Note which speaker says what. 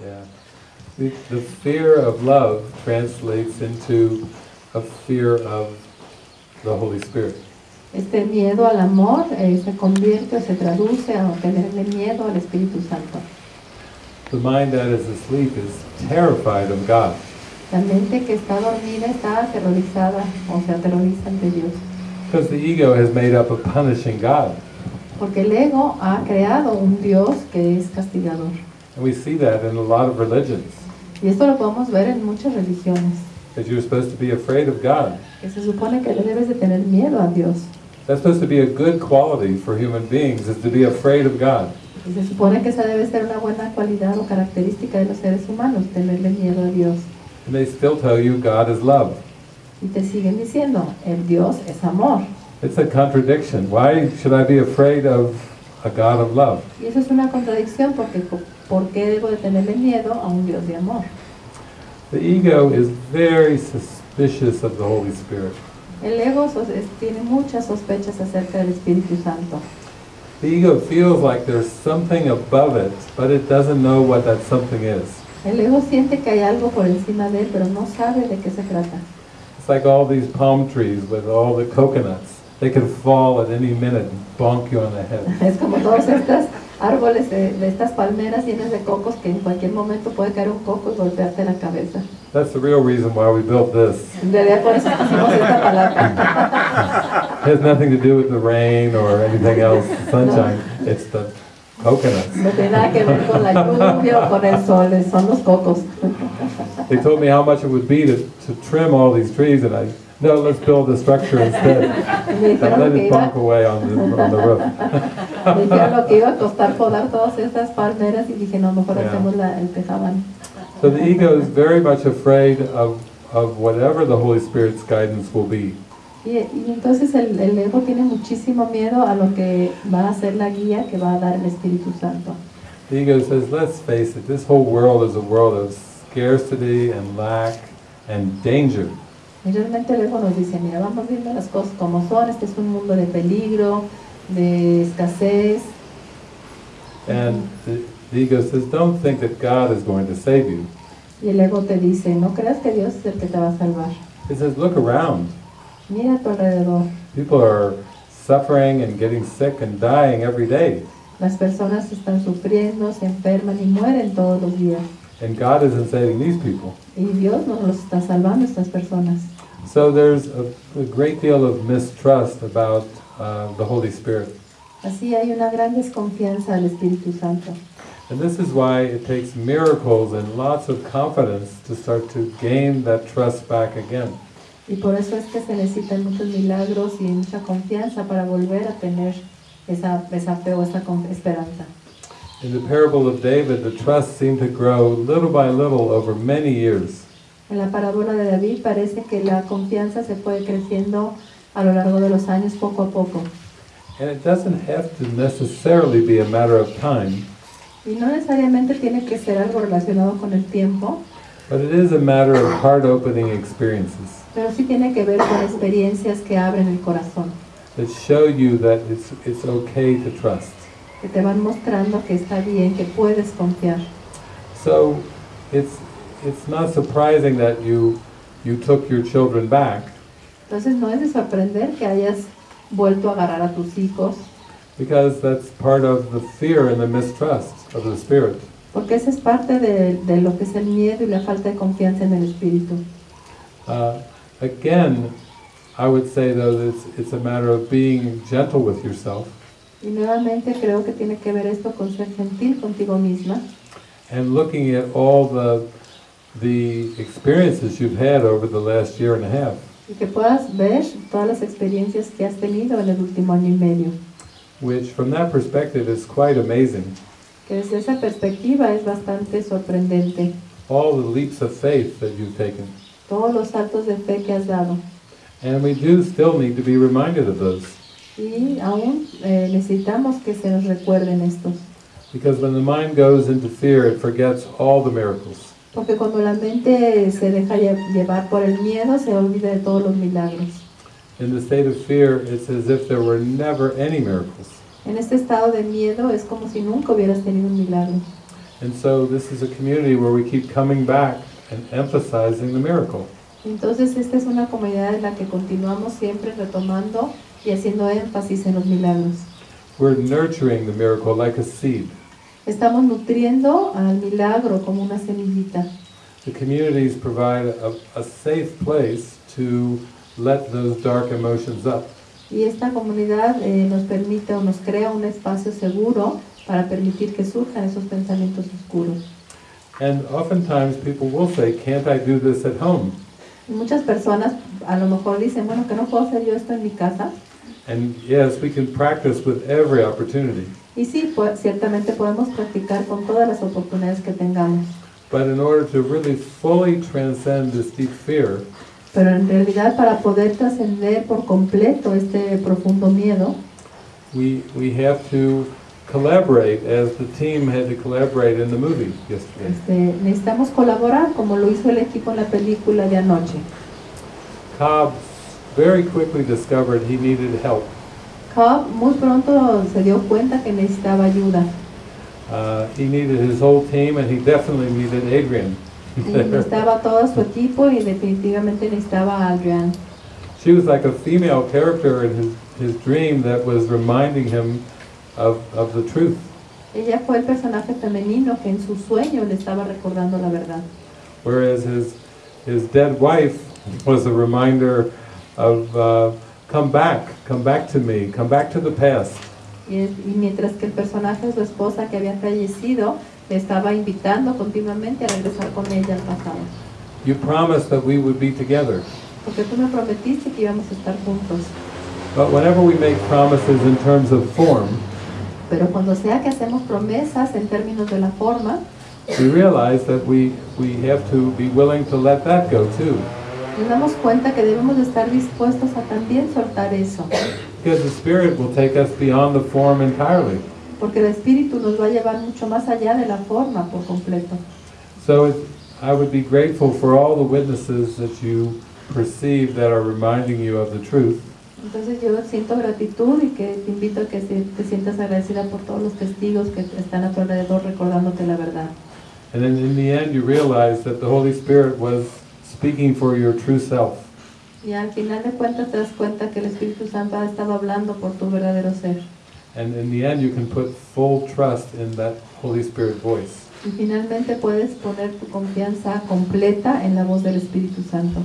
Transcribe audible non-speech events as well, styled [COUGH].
Speaker 1: Yeah. The, the fear of love translates into a fear of the Holy Spirit.
Speaker 2: Este miedo al amor eh, se convierte se traduce a tenerle miedo al Espíritu Santo.
Speaker 1: The mind that is asleep is terrified of God.
Speaker 2: La mente que está dormida está aterrorizada o se aterroriza ante Dios.
Speaker 1: Because the ego has made up of punishing God.
Speaker 2: Porque el ego ha creado un Dios que es castigador.
Speaker 1: And we see that in a lot of religions.
Speaker 2: Y esto lo podemos ver en muchas religiones.
Speaker 1: That you're supposed to be afraid of God.
Speaker 2: Que se supone que le debes de tener miedo a Dios.
Speaker 1: That's supposed to be a good quality for human beings, is to be afraid of God.
Speaker 2: Y se supone que esa debe ser una buena cualidad o característica de los seres humanos, tenerle miedo a Dios.
Speaker 1: And they still tell you God is love.
Speaker 2: Y te siguen diciendo, el Dios es amor.
Speaker 1: It's a contradiction. Why should I be afraid of a God of love?
Speaker 2: Y eso es una contradicción porque ¿por qué debo de tenerle miedo a un Dios de amor?
Speaker 1: The ego is very suspicious of the Holy Spirit.
Speaker 2: El ego tiene muchas sospechas acerca del Espíritu Santo.
Speaker 1: The ego feels like there's something above it, but it doesn't know what that something is.
Speaker 2: El ego siente que hay algo por encima de él, pero no sabe de qué se trata.
Speaker 1: It's like all these palm trees with all the coconuts. They could fall at any minute and bonk you on the head. [LAUGHS]
Speaker 2: Es como todos estos árboles de, de estas palmeras llenas de cocos que en cualquier momento puede caer un coco y golpearte la cabeza.
Speaker 1: That's the real reason why we built this.
Speaker 2: En realidad por eso pusimos esta palabra.
Speaker 1: It has nothing to do with the rain or anything else, sunshine. It's the coconuts.
Speaker 2: No tiene nada que ver con la lluvia o con el sol, son los cocos.
Speaker 1: They told me how much it would be to, to trim all these trees, and I, no, let's build a structure instead. And let it
Speaker 2: iba,
Speaker 1: away on the, on the roof.
Speaker 2: dijeron lo que iba a costar podar todas estas palmeras y dije, no, mejor hacemos la, el tejabán.
Speaker 1: So the ego is very much afraid of, of whatever the Holy Spirit's guidance will be.
Speaker 2: Y, y entonces el, el ego tiene muchísimo miedo a lo que va a ser la guía que va a dar el Espíritu Santo.
Speaker 1: The ego says, let's face it, this whole world is a world of scarcity and lack and danger.
Speaker 2: Y realmente el ego nos dice, mira, vamos viendo las cosas como son, este es un mundo de peligro, de escasez.
Speaker 1: And the, the ego says, don't think that God is going to save you.
Speaker 2: Y el ego te dice, no creas que Dios es el que te va a salvar.
Speaker 1: It says, look around.
Speaker 2: Mira a tu alrededor.
Speaker 1: People are suffering and getting sick and dying every day.
Speaker 2: Las personas están sufriendo, se enferman y mueren todos los días.
Speaker 1: And God isn't saving these people.
Speaker 2: Y Dios no los está salvando a estas personas.
Speaker 1: So there's a, a great deal of mistrust about uh, the Holy Spirit.
Speaker 2: Así hay una gran desconfianza al Espíritu Santo.
Speaker 1: And this is why it takes miracles and lots of confidence to start to gain that trust back again.
Speaker 2: Y por eso es que se necesitan muchos milagros y mucha confianza para volver a tener esa, esa fe o esa esperanza.
Speaker 1: In the parable of David, the trust seemed to grow little by little over many years.
Speaker 2: En la parábola de David parece que la confianza se fue creciendo a lo largo de los años poco a poco.
Speaker 1: And it doesn't have to necessarily be a matter of time,
Speaker 2: Y no necesariamente tiene que ser algo relacionado con el tiempo,
Speaker 1: but it is a matter of heart-opening experiences
Speaker 2: pero sí tiene que ver con experiencias que abren el corazón,
Speaker 1: that show you that it's, it's okay to trust.
Speaker 2: que te van mostrando que está bien, que puedes confiar.
Speaker 1: So it's, it's not surprising that you, you took your children back
Speaker 2: Entonces no es de sorprender que hayas vuelto a agarrar a tus hijos,
Speaker 1: because that's part of the fear and the mistrust of the Spirit.
Speaker 2: porque esa es parte de, de lo que es el miedo y la falta de confianza en el espíritu.
Speaker 1: Uh, again, I would say though that it's, it's a matter of being gentle with yourself
Speaker 2: Y nuevamente creo que tiene que ver esto con ser gentil contigo misma
Speaker 1: and looking at all the, the experiences you've had over the last year and a half.
Speaker 2: y que puedas ver todas las experiencias que has tenido en el último año y medio.
Speaker 1: which from that perspective is quite amazing.
Speaker 2: Que desde esa perspectiva es bastante sorprendente
Speaker 1: All the leaps of faith that you've taken.
Speaker 2: todos los saltos de fe que has dado.
Speaker 1: And we do still need to be reminded of those.
Speaker 2: Y aún eh, necesitamos que se nos recuerden estos.
Speaker 1: Because when the mind goes into fear, it forgets all the miracles.
Speaker 2: Porque cuando la mente se deja lle- llevar por el miedo, se olvida de todos los milagros.
Speaker 1: In the state of fear, it's as if there were never any miracles.
Speaker 2: En este estado de miedo es como si nunca hubieras tenido un milagro.
Speaker 1: And so this is a community where we keep coming back and emphasizing the miracle.
Speaker 2: Entonces esta es una comunidad en la que continuamos siempre retomando y haciendo énfasis en los milagros.
Speaker 1: We're nurturing the miracle like a seed.
Speaker 2: Estamos nutriendo al milagro como una semillita.
Speaker 1: The communities provide a, a safe place to let those dark emotions up.
Speaker 2: Y esta comunidad eh, nos permite o nos crea un espacio seguro para permitir que surjan esos pensamientos oscuros.
Speaker 1: And oftentimes people will say, can't I do this at home?
Speaker 2: Y muchas personas a lo mejor dicen, bueno, que no puedo hacer yo esto en mi casa.
Speaker 1: And yes, we can practice with every opportunity.
Speaker 2: Y sí, pues, ciertamente podemos practicar con todas las oportunidades que tengamos.
Speaker 1: But in order to really fully transcend this deep fear,
Speaker 2: Pero en realidad para poder trascender por completo este profundo miedo,
Speaker 1: we, we have to collaborate as the team had to collaborate in the movie yesterday.
Speaker 2: este, necesitamos colaborar como lo hizo el equipo en la película de anoche.
Speaker 1: Cobb very quickly discovered he needed help.
Speaker 2: Cobb muy pronto se dio cuenta que necesitaba ayuda.
Speaker 1: Uh, he needed his whole team and he definitely needed Adrian.
Speaker 2: Necesitaba [LAUGHS] todo su equipo y definitivamente necesitaba a Adrian.
Speaker 1: She was like a female character in his, his dream that was reminding him of, of the truth.
Speaker 2: Ella fue el personaje femenino que en su sueño le estaba recordando la verdad.
Speaker 1: Whereas his, his dead wife was a reminder of, uh, come back, come back to me, come back to the past.
Speaker 2: Y, y mientras que el personaje su esposa que había fallecido le estaba invitando continuamente a regresar con ella al pasado.
Speaker 1: You promised that we would be together.
Speaker 2: Porque tú me prometiste que íbamos a estar juntos.
Speaker 1: But whenever we make promises in terms of form,
Speaker 2: Pero cuando sea que hacemos promesas en términos de la forma,
Speaker 1: we realize that we, we have to be willing to let that go too.
Speaker 2: Nos damos cuenta que debemos de estar dispuestos a también soltar eso.
Speaker 1: Because the Spirit will take us beyond the form entirely.
Speaker 2: Porque el espíritu nos va a llevar mucho más allá de la forma por completo.
Speaker 1: So it, I would be grateful for all the witnesses that you perceive that are reminding you of the truth.
Speaker 2: Entonces yo siento gratitud y que te invito a que te sientas agradecida por todos los testigos que están a tu alrededor recordándote la verdad.
Speaker 1: And then in the end, you realize that the Holy Spirit was speaking for your true self.
Speaker 2: Y al final de cuentas te das cuenta que el Espíritu Santo ha estado hablando por tu verdadero ser.
Speaker 1: And in the end, you can put full trust in that Holy Spirit voice.
Speaker 2: Y finalmente puedes poner tu confianza completa en la voz del Espíritu Santo.